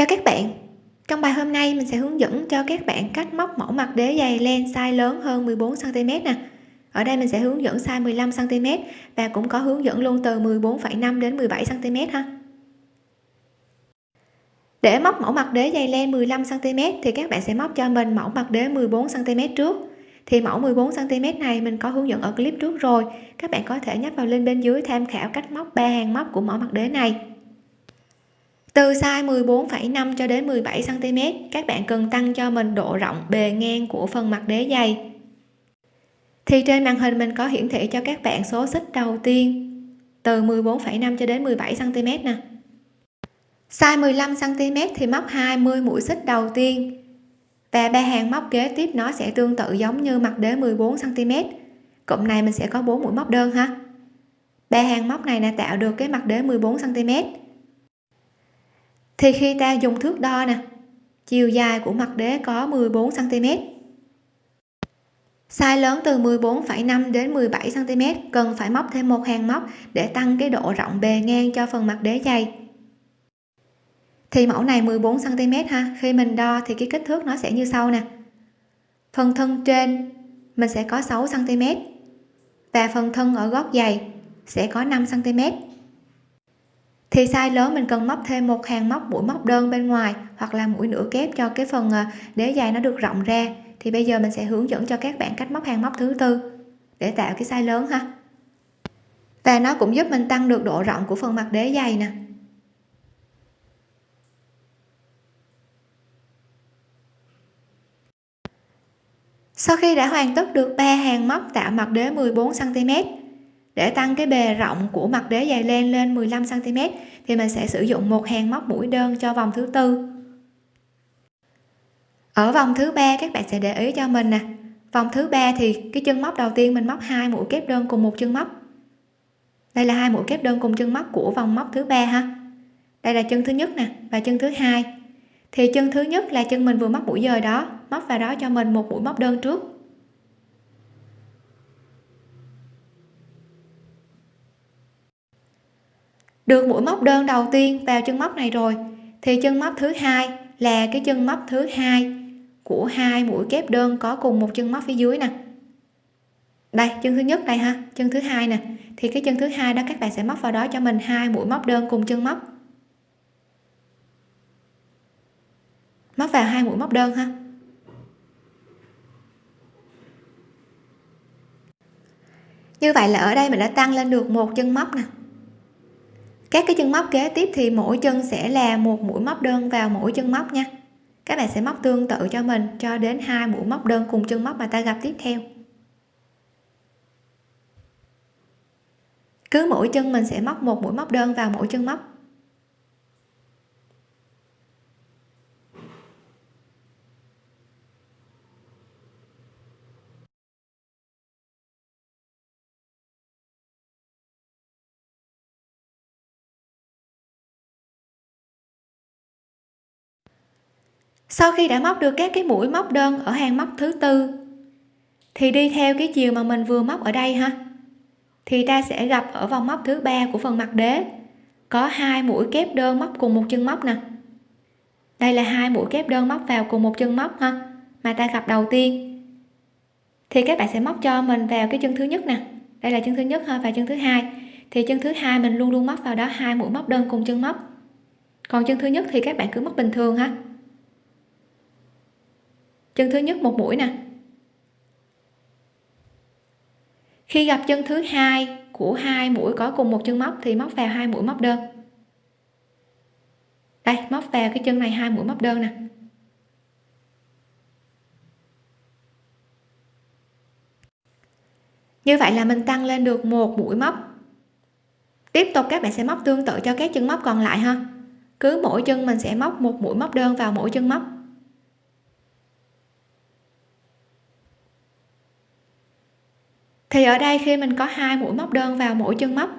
chào các bạn. Trong bài hôm nay mình sẽ hướng dẫn cho các bạn cách móc mẫu mặt đế dày len size lớn hơn 14 cm nè. Ở đây mình sẽ hướng dẫn size 15 cm và cũng có hướng dẫn luôn từ 14,5 đến 17 cm ha. Để móc mẫu mặt đế dày len 15 cm thì các bạn sẽ móc cho mình mẫu mặt đế 14 cm trước. Thì mẫu 14 cm này mình có hướng dẫn ở clip trước rồi. Các bạn có thể nhấp vào link bên dưới tham khảo cách móc ba hàng móc của mẫu mặt đế này từ size 14,5 cho đến 17 cm các bạn cần tăng cho mình độ rộng bề ngang của phần mặt đế giày. Thì trên màn hình mình có hiển thị cho các bạn số xích đầu tiên từ 14,5 cho đến 17 cm nè. Size 15 cm thì móc 20 mũi xích đầu tiên và ba hàng móc kế tiếp nó sẽ tương tự giống như mặt đế 14 cm cụm này mình sẽ có 4 mũi móc đơn ha. Ba hàng móc này là tạo được cái mặt đế 14 cm thì khi ta dùng thước đo nè chiều dài của mặt đế có 14 cm size lớn từ 14,5 đến 17 cm cần phải móc thêm một hàng móc để tăng cái độ rộng bề ngang cho phần mặt đế dày. Thì mẫu này 14 cm ha khi mình đo thì cái kích thước nó sẽ như sau nè. Phần thân trên mình sẽ có 6 cm và phần thân ở gót giày sẽ có 5 cm thì size lớn mình cần móc thêm một hàng móc mũi móc đơn bên ngoài hoặc là mũi nửa kép cho cái phần à, đế dày nó được rộng ra. Thì bây giờ mình sẽ hướng dẫn cho các bạn cách móc hàng móc thứ tư để tạo cái size lớn ha. Và nó cũng giúp mình tăng được độ rộng của phần mặt đế dày nè. Sau khi đã hoàn tất được ba hàng móc tạo mặt đế 14 cm để tăng cái bề rộng của mặt đế dày len lên 15 cm thì mình sẽ sử dụng một hàng móc mũi đơn cho vòng thứ tư. Ở vòng thứ ba, các bạn sẽ để ý cho mình nè. Vòng thứ ba thì cái chân móc đầu tiên mình móc hai mũi kép đơn cùng một chân móc. Đây là hai mũi kép đơn cùng chân móc của vòng móc thứ ba ha. Đây là chân thứ nhất nè và chân thứ hai. Thì chân thứ nhất là chân mình vừa móc mũi dời đó, móc vào đó cho mình một mũi móc đơn trước. Được mũi móc đơn đầu tiên vào chân móc này rồi, thì chân móc thứ hai là cái chân móc thứ hai của hai mũi kép đơn có cùng một chân móc phía dưới nè. Đây, chân thứ nhất đây ha, chân thứ hai nè. Thì cái chân thứ hai đó các bạn sẽ móc vào đó cho mình hai mũi móc đơn cùng chân móc. Móc vào hai mũi móc đơn ha. Như vậy là ở đây mình đã tăng lên được một chân móc nè các cái chân móc kế tiếp thì mỗi chân sẽ là một mũi móc đơn vào mỗi chân móc nha. Các bạn sẽ móc tương tự cho mình cho đến hai mũi móc đơn cùng chân móc mà ta gặp tiếp theo. Cứ mỗi chân mình sẽ móc một mũi móc đơn vào mỗi chân móc. Sau khi đã móc được các cái mũi móc đơn ở hàng móc thứ tư, thì đi theo cái chiều mà mình vừa móc ở đây ha, thì ta sẽ gặp ở vòng móc thứ ba của phần mặt đế. Có hai mũi kép đơn móc cùng một chân móc nè. Đây là hai mũi kép đơn móc vào cùng một chân móc ha, mà ta gặp đầu tiên. Thì các bạn sẽ móc cho mình vào cái chân thứ nhất nè. Đây là chân thứ nhất ha, và chân thứ hai. Thì chân thứ hai mình luôn luôn móc vào đó, hai mũi móc đơn cùng chân móc. Còn chân thứ nhất thì các bạn cứ móc bình thường ha chân thứ nhất một mũi nè. Khi gặp chân thứ hai của hai mũi có cùng một chân móc thì móc vào hai mũi móc đơn. Đây, móc vào cái chân này hai mũi móc đơn nè. Như vậy là mình tăng lên được một mũi móc. Tiếp tục các bạn sẽ móc tương tự cho các chân móc còn lại ha. Cứ mỗi chân mình sẽ móc một mũi móc đơn vào mỗi chân móc. Thì ở đây khi mình có hai mũi móc đơn vào mỗi chân móc,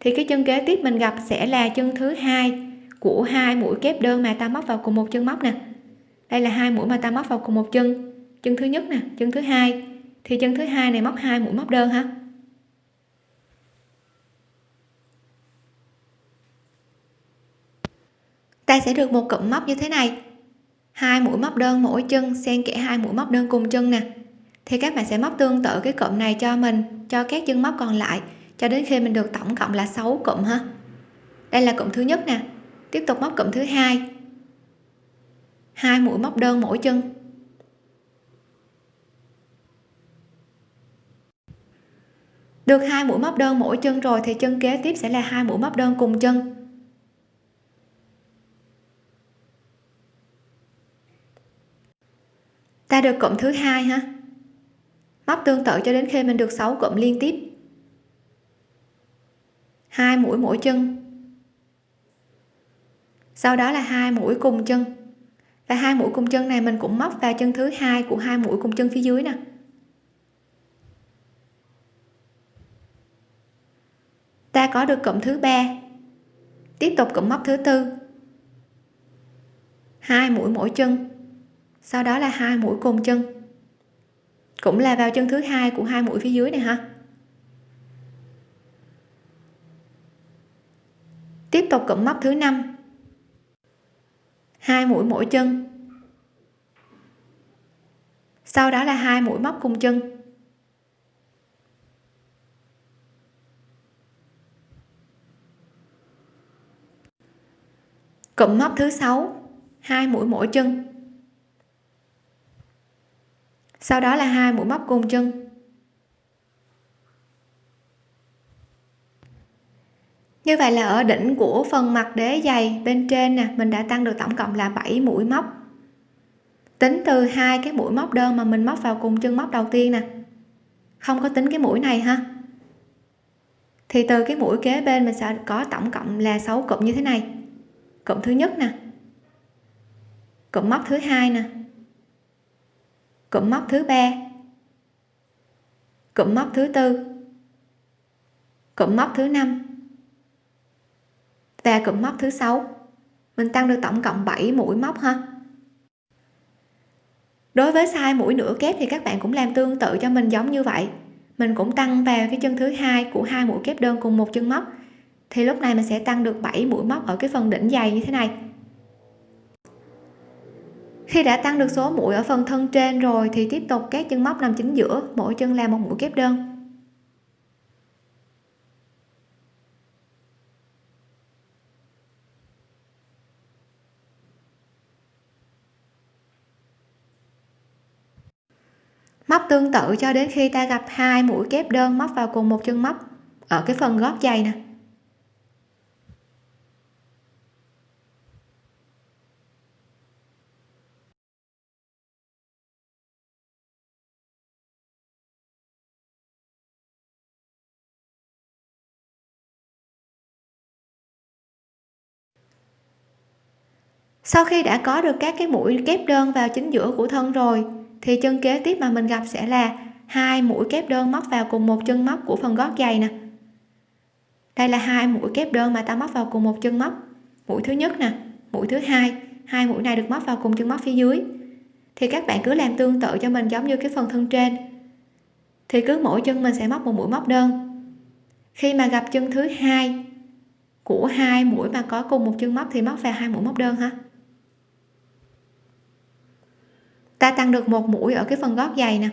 thì cái chân kế tiếp mình gặp sẽ là chân thứ hai của hai mũi kép đơn mà ta móc vào cùng một chân móc nè. Đây là hai mũi mà ta móc vào cùng một chân. Chân thứ nhất nè, chân thứ hai. Thì chân thứ hai này móc hai mũi móc đơn ha. Ta sẽ được một cụm móc như thế này. Hai mũi móc đơn mỗi chân xen kẽ hai mũi móc đơn cùng chân nè thì các bạn sẽ móc tương tự cái cụm này cho mình, cho các chân móc còn lại, cho đến khi mình được tổng cộng là 6 cụm ha. Đây là cụm thứ nhất nè. Tiếp tục móc cụm thứ hai. Hai mũi móc đơn mỗi chân. Được hai mũi móc đơn mỗi chân rồi thì chân kế tiếp sẽ là hai mũi móc đơn cùng chân. Ta được cụm thứ hai ha móc tương tự cho đến khi mình được 6 cụm liên tiếp. Hai mũi mỗi chân. Sau đó là hai mũi cùng chân. Và hai mũi cùng chân này mình cũng móc vào chân thứ hai của hai mũi cùng chân phía dưới nè. Ta có được cụm thứ ba. Tiếp tục cụm móc thứ tư. Hai mũi mỗi chân. Sau đó là hai mũi cùng chân cũng là vào chân thứ hai của hai mũi phía dưới này ha. Tiếp tục cụm móc thứ năm. Hai mũi mỗi chân. Sau đó là hai mũi móc cùng chân. Cụm móc thứ sáu. Hai mũi mỗi chân sau đó là hai mũi móc cùng chân. Như vậy là ở đỉnh của phần mặt đế dày bên trên nè, mình đã tăng được tổng cộng là 7 mũi móc. Tính từ hai cái mũi móc đơn mà mình móc vào cùng chân móc đầu tiên nè. Không có tính cái mũi này ha. Thì từ cái mũi kế bên mình sẽ có tổng cộng là 6 cụm như thế này. Cụm thứ nhất nè. Cụm móc thứ hai nè cụm móc thứ ba. Cụm móc thứ tư. Cụm móc thứ năm. Và cụm móc thứ sáu. Mình tăng được tổng cộng 7 mũi móc ha. Đối với sai mũi nửa kép thì các bạn cũng làm tương tự cho mình giống như vậy. Mình cũng tăng vào cái chân thứ hai của hai mũi kép đơn cùng một chân móc. Thì lúc này mình sẽ tăng được 7 mũi móc ở cái phần đỉnh dày như thế này khi đã tăng được số mũi ở phần thân trên rồi thì tiếp tục các chân móc nằm chính giữa, mỗi chân làm một mũi kép đơn. Móc tương tự cho đến khi ta gặp hai mũi kép đơn móc vào cùng một chân móc ở cái phần gót giày nè. Sau khi đã có được các cái mũi kép đơn vào chính giữa của thân rồi, thì chân kế tiếp mà mình gặp sẽ là hai mũi kép đơn móc vào cùng một chân móc của phần gót giày nè. Đây là hai mũi kép đơn mà ta móc vào cùng một chân móc. Mũi thứ nhất nè, mũi thứ hai hai mũi này được móc vào cùng chân móc phía dưới. Thì các bạn cứ làm tương tự cho mình giống như cái phần thân trên. Thì cứ mỗi chân mình sẽ móc một mũi móc đơn. Khi mà gặp chân thứ hai của hai mũi mà có cùng một chân móc thì móc vào hai mũi móc đơn ha. Ta tăng được một mũi ở cái phần gót giày nè.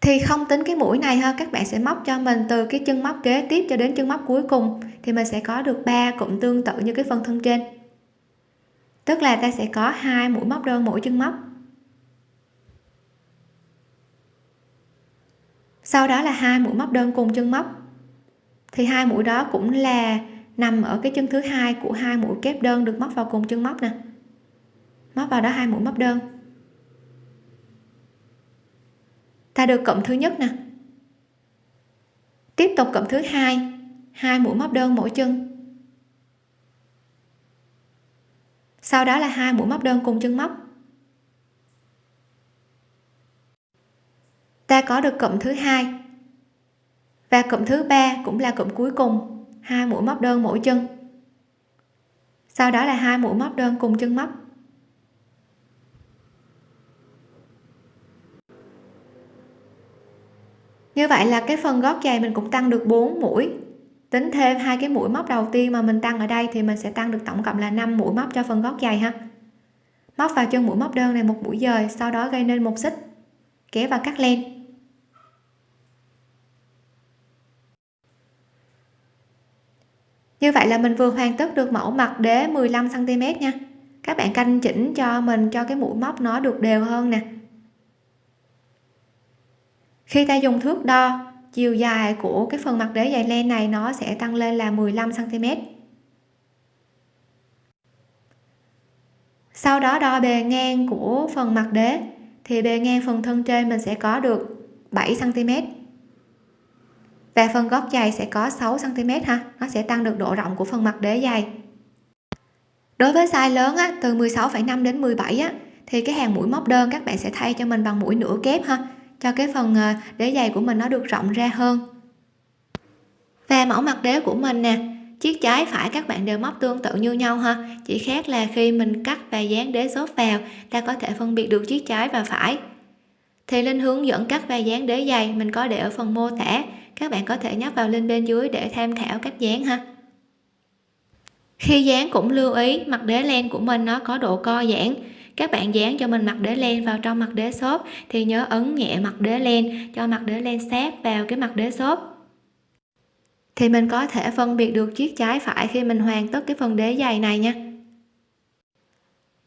Thì không tính cái mũi này ha, các bạn sẽ móc cho mình từ cái chân móc kế tiếp cho đến chân móc cuối cùng, thì mình sẽ có được ba cụm tương tự như cái phần thân trên. Tức là ta sẽ có hai mũi móc đơn mỗi chân móc. Sau đó là hai mũi móc đơn cùng chân móc. Thì hai mũi đó cũng là nằm ở cái chân thứ hai của hai mũi kép đơn được móc vào cùng chân móc nè móc vào đó hai mũi móc đơn. Ta được cộng thứ nhất nè. Tiếp tục cộng thứ hai. Hai mũi móc đơn mỗi chân. Sau đó là hai mũi móc đơn cùng chân móc. Ta có được cộng thứ hai. Và cụm thứ ba cũng là cụm cuối cùng. Hai mũi móc đơn mỗi chân. Sau đó là hai mũi móc đơn cùng chân móc. Như vậy là cái phần gót giày mình cũng tăng được 4 mũi. Tính thêm hai cái mũi móc đầu tiên mà mình tăng ở đây thì mình sẽ tăng được tổng cộng là 5 mũi móc cho phần gót giày ha. Móc vào chân mũi móc đơn này một mũi dời, sau đó gây nên một xích. Kéo và cắt len. Như vậy là mình vừa hoàn tất được mẫu mặt đế 15 cm nha. Các bạn canh chỉnh cho mình cho cái mũi móc nó được đều hơn nè khi ta dùng thước đo chiều dài của cái phần mặt đế dày len này nó sẽ tăng lên là 15 cm sau đó đo bề ngang của phần mặt đế thì bề ngang phần thân trên mình sẽ có được 7 cm và phần gót giày sẽ có 6 cm ha nó sẽ tăng được độ rộng của phần mặt đế giày. Đối với size lớn á, từ 16,5 đến 17 á, thì cái hàng mũi móc đơn các bạn sẽ thay cho mình bằng mũi nửa kép ha cho cái phần ờ, đế giày của mình nó được rộng ra hơn. Và mẫu mặt đế của mình nè, chiếc trái phải các bạn đều móc tương tự như nhau ha. Chỉ khác là khi mình cắt và dán đế xốp vào, ta có thể phân biệt được chiếc trái và phải. Thì linh hướng dẫn cắt và dán đế giày, mình có để ở phần mô tả. Các bạn có thể nhấp vào link bên dưới để tham khảo cách dán ha. Khi dán cũng lưu ý, mặt đế len của mình nó có độ co giãn các bạn dán cho mình mặt đế len vào trong mặt đế xốp thì nhớ ấn nhẹ mặt đế len cho mặt đế len sát vào cái mặt đế xốp. Thì mình có thể phân biệt được chiếc trái phải khi mình hoàn tất cái phần đế dày này nha.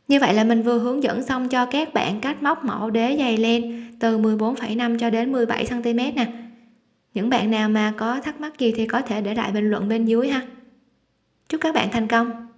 Như vậy là mình vừa hướng dẫn xong cho các bạn cách móc mẫu đế dày len từ 14,5 cho đến 17 cm nè. Những bạn nào mà có thắc mắc gì thì có thể để lại bình luận bên dưới ha. Chúc các bạn thành công!